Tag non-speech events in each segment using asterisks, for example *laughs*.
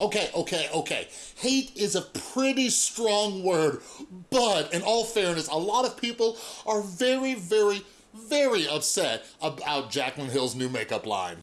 Okay, okay, okay. Hate is a pretty strong word, but in all fairness, a lot of people are very, very, very upset about Jaclyn Hill's new makeup line.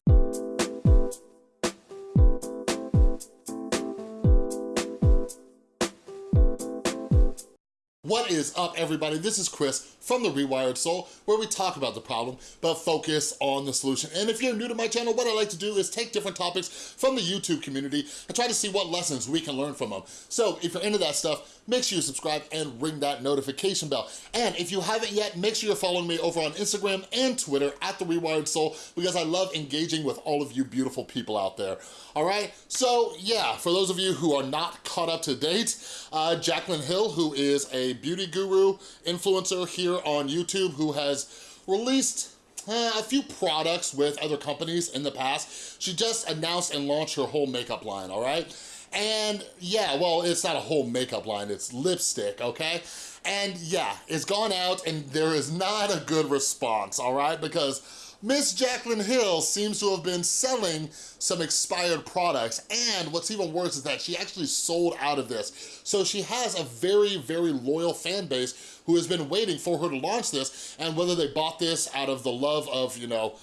What is up, everybody? This is Chris from The Rewired Soul, where we talk about the problem, but focus on the solution. And if you're new to my channel, what I like to do is take different topics from the YouTube community and try to see what lessons we can learn from them. So if you're into that stuff, make sure you subscribe and ring that notification bell. And if you haven't yet, make sure you're following me over on Instagram and Twitter at The Rewired Soul, because I love engaging with all of you beautiful people out there. All right, so yeah, for those of you who are not caught up to date, uh, Jaclyn Hill, who is a beauty guru influencer here on YouTube who has released uh, a few products with other companies in the past. She just announced and launched her whole makeup line, all right? And yeah, well, it's not a whole makeup line, it's lipstick, okay? And yeah, it's gone out and there is not a good response, all right? Because Miss Jaclyn Hill seems to have been selling some expired products and what's even worse is that she actually sold out of this. So she has a very, very loyal fan base who has been waiting for her to launch this and whether they bought this out of the love of, you know,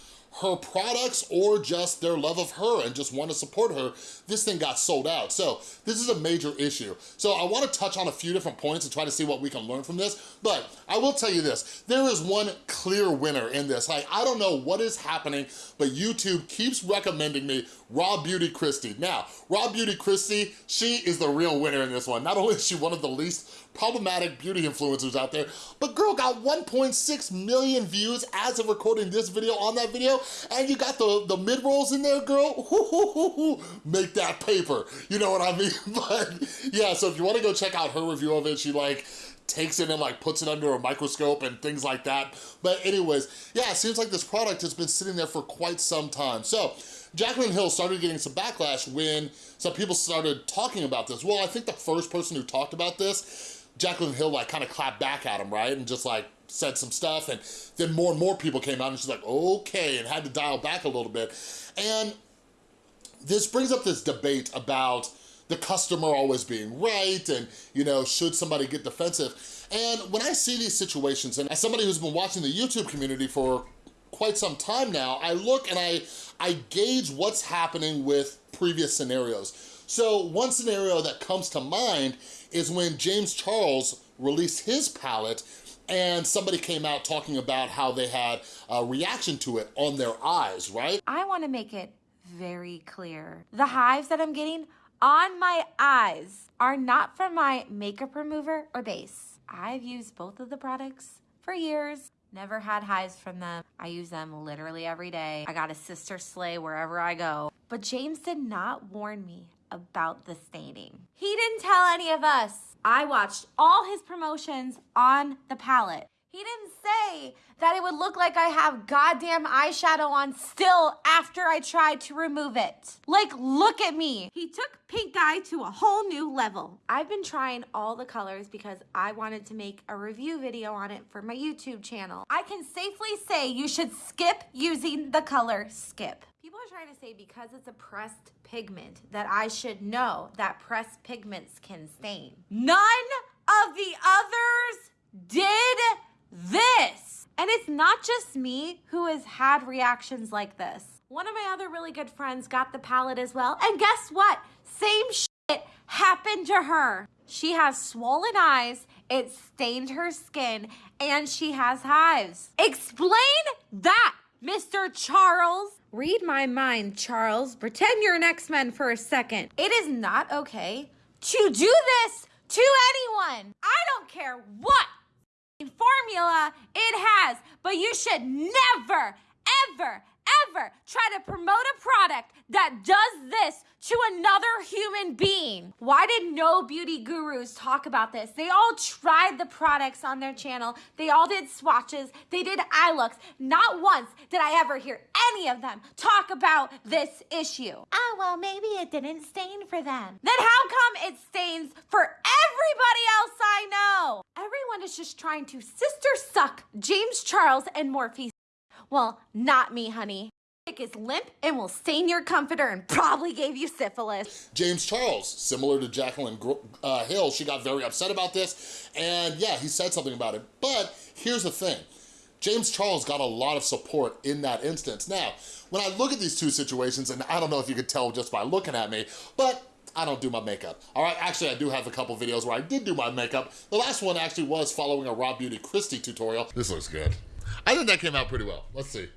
her products or just their love of her and just want to support her, this thing got sold out. So this is a major issue. So I wanna touch on a few different points and try to see what we can learn from this, but I will tell you this, there is one clear winner in this. Like, I don't know what is happening, but YouTube keeps recommending me Raw Beauty Kristi. Now, Raw Beauty Kristi, she is the real winner in this one. Not only is she one of the least problematic beauty influencers out there, but girl got 1.6 million views as of recording this video on that video, and you got the, the mid-rolls in there, girl, *laughs* make that paper, you know what I mean? *laughs* But yeah, so if you wanna go check out her review of it, she like, takes it and like puts it under a microscope and things like that. But anyways, yeah, it seems like this product has been sitting there for quite some time. So Jaclyn Hill started getting some backlash when some people started talking about this. Well, I think the first person who talked about this Jaclyn Hill like kind of clapped back at him, right? And just like said some stuff and then more and more people came out and she's like, okay, and had to dial back a little bit. And this brings up this debate about the customer always being right and, you know, should somebody get defensive? And when I see these situations, and as somebody who's been watching the YouTube community for quite some time now, I look and I, I gauge what's happening with previous scenarios. So one scenario that comes to mind is when James Charles released his palette and somebody came out talking about how they had a reaction to it on their eyes, right? I wanna make it very clear. The hives that I'm getting on my eyes are not from my makeup remover or base. I've used both of the products for years. Never had hives from them. I use them literally every day. I got a sister sleigh wherever I go. But James did not warn me about the staining. He didn't tell any of us. I watched all his promotions on the palette. He didn't say that it would look like I have goddamn eyeshadow on still after I tried to remove it. Like, look at me. He took pink eye to a whole new level. I've been trying all the colors because I wanted to make a review video on it for my YouTube channel. I can safely say you should skip using the color skip. People are trying to say because it's a pressed pigment that I should know that pressed pigments can stain. None of the others did this. And it's not just me who has had reactions like this. One of my other really good friends got the palette as well. And guess what? Same shit happened to her. She has swollen eyes, it stained her skin, and she has hives. Explain that, Mr. Charles. Read my mind, Charles. Pretend you're an X-Men for a second. It is not okay to do this to anyone. I don't care what formula it has, but you should never, ever, ever try to promote a product that does this to another human being. Why did no beauty gurus talk about this? They all tried the products on their channel. They all did swatches. They did eye looks. Not once did I ever hear any of them talk about this issue. Oh, well, maybe it didn't stain for them. Then how come it stains for everybody else I know? Everyone is just trying to sister suck James Charles and Morphe well, not me, honey. Is limp and will stain your comforter and probably gave you syphilis. James Charles, similar to Jaclyn uh, Hill, she got very upset about this, and yeah, he said something about it. But here's the thing, James Charles got a lot of support in that instance. Now, when I look at these two situations, and I don't know if you could tell just by looking at me, but I don't do my makeup. All right, actually I do have a couple videos where I did do my makeup. The last one actually was following a Raw Beauty Kristi tutorial. This looks good. I think that came out pretty well. Let's see.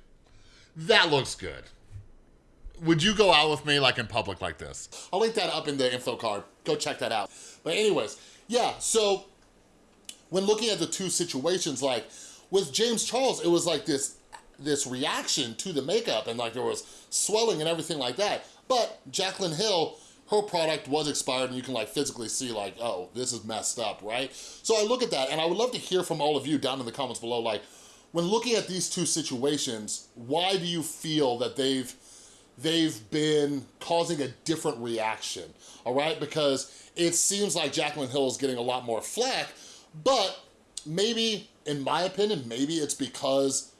That looks good. Would you go out with me like in public like this? I'll link that up in the info card. Go check that out. But anyways, yeah, so when looking at the two situations, like with James Charles, it was like this this reaction to the makeup and like there was swelling and everything like that. But Jaclyn Hill, her product was expired and you can like physically see like, oh, this is messed up, right? So I look at that and I would love to hear from all of you down in the comments below, like, when looking at these two situations, why do you feel that they've they've been causing a different reaction, all right? Because it seems like Jaclyn Hill is getting a lot more flack, but maybe, in my opinion, maybe it's because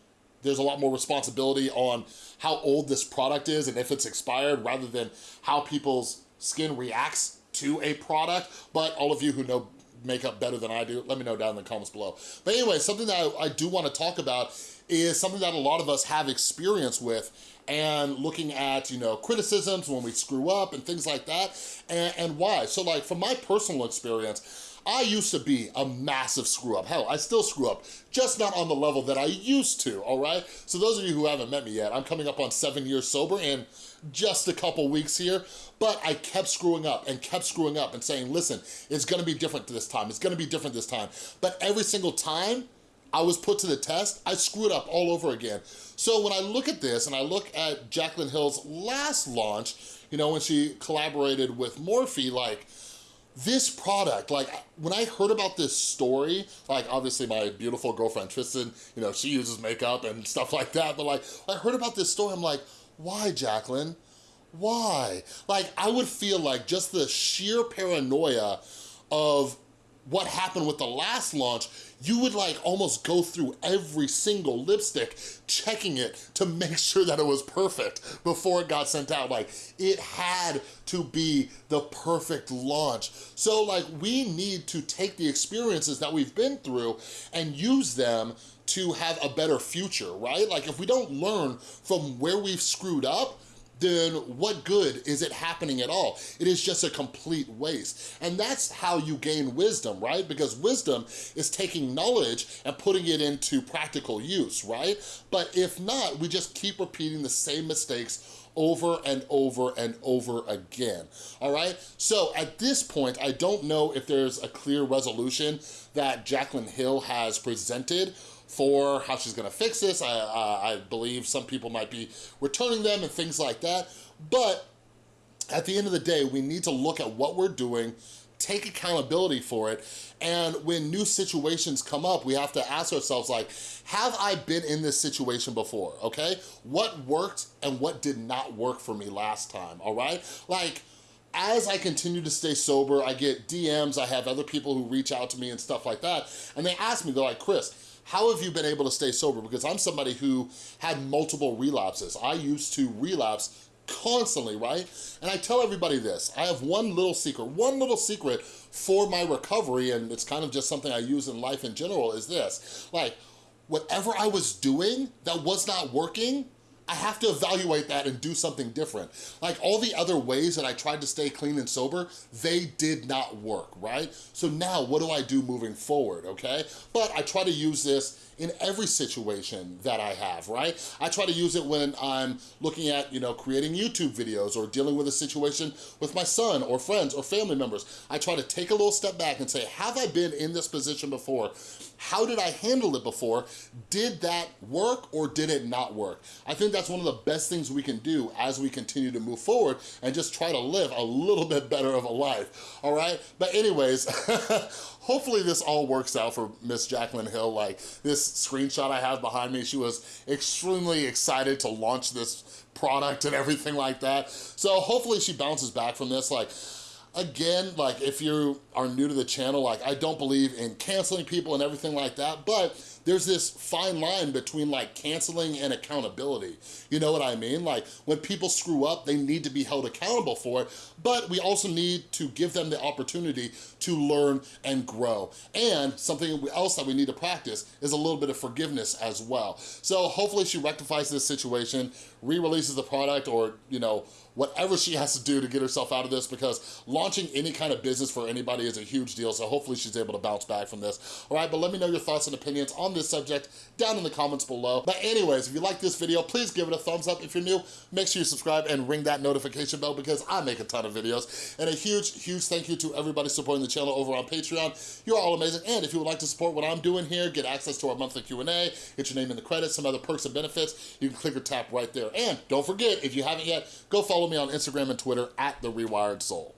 there's a lot more responsibility on how old this product is and if it's expired rather than how people's skin reacts to a product. But all of you who know makeup better than I do, let me know down in the comments below. But anyway, something that I, I do wanna talk about is something that a lot of us have experience with and looking at, you know, criticisms when we screw up and things like that, and, and why. So like, from my personal experience, I used to be a massive screw up. Hell, I still screw up, just not on the level that I used to, all right? So those of you who haven't met me yet, I'm coming up on seven years sober and just a couple weeks here, but I kept screwing up and kept screwing up and saying, listen, it's gonna be different this time, it's gonna be different this time. But every single time, I was put to the test, I screwed up all over again. So when I look at this and I look at Jaclyn Hill's last launch, you know, when she collaborated with Morphe, like, this product, like when I heard about this story, like obviously my beautiful girlfriend Tristan, you know, she uses makeup and stuff like that, but like I heard about this story, I'm like, why Jacqueline? Why? Like I would feel like just the sheer paranoia of what happened with the last launch, you would like almost go through every single lipstick, checking it to *laughs* make sure that it was perfect before it got sent out. Like it had to be the perfect launch. So like we need to take the experiences that we've been through and use them to have a better future, right? Like if we don't learn from where we've screwed up, then what good is it happening at all? It is just a complete waste. And that's how you gain wisdom, right? Because wisdom is taking knowledge and putting it into practical use, right? But if not, we just keep repeating the same mistakes over and over and over again, all right? So at this point, I don't know if there's a clear resolution that Jaclyn Hill has presented for how she's gonna fix this. I, uh, I believe some people might be returning them and things like that. But at the end of the day, we need to look at what we're doing, take accountability for it, and when new situations come up, we have to ask ourselves like, have I been in this situation before, okay? What worked and what did not work for me last time, all right? Like, as I continue to stay sober, I get DMs, I have other people who reach out to me and stuff like that, and they ask me, they're like, Chris, how have you been able to stay sober? Because I'm somebody who had multiple relapses. I used to relapse constantly, right? And I tell everybody this, I have one little secret, one little secret for my recovery, and it's kind of just something I use in life in general, is this. Like, whatever I was doing that was not working, I have to evaluate that and do something different. Like all the other ways that I tried to stay clean and sober, they did not work, right? So now what do I do moving forward, okay? But I try to use this in every situation that I have, right? I try to use it when I'm looking at, you know, creating YouTube videos or dealing with a situation with my son or friends or family members. I try to take a little step back and say, have I been in this position before? How did I handle it before? Did that work or did it not work? I think that's one of the best things we can do as we continue to move forward and just try to live a little bit better of a life, all right? But anyways, *laughs* hopefully this all works out for Miss Jacqueline Hill. Like this screenshot I have behind me, she was extremely excited to launch this product and everything like that. So hopefully she bounces back from this. Like, again, like if you are new to the channel, like I don't believe in canceling people and everything like that, but there's this fine line between like canceling and accountability. You know what I mean? Like when people screw up, they need to be held accountable for it, but we also need to give them the opportunity to learn and grow. And something else that we need to practice is a little bit of forgiveness as well. So hopefully she rectifies this situation, re-releases the product or, you know, whatever she has to do to get herself out of this because launching any kind of business for anybody is a huge deal, so hopefully she's able to bounce back from this. All right, but let me know your thoughts and opinions on this subject down in the comments below. But anyways, if you like this video, please give it a thumbs up. If you're new, make sure you subscribe and ring that notification bell because I make a ton of videos. And a huge, huge thank you to everybody supporting the channel over on Patreon. You're all amazing. And if you would like to support what I'm doing here, get access to our monthly Q&A, get your name in the credits, some other perks and benefits, you can click or tap right there. And don't forget, if you haven't yet, go follow me on Instagram and Twitter at The Rewired Soul.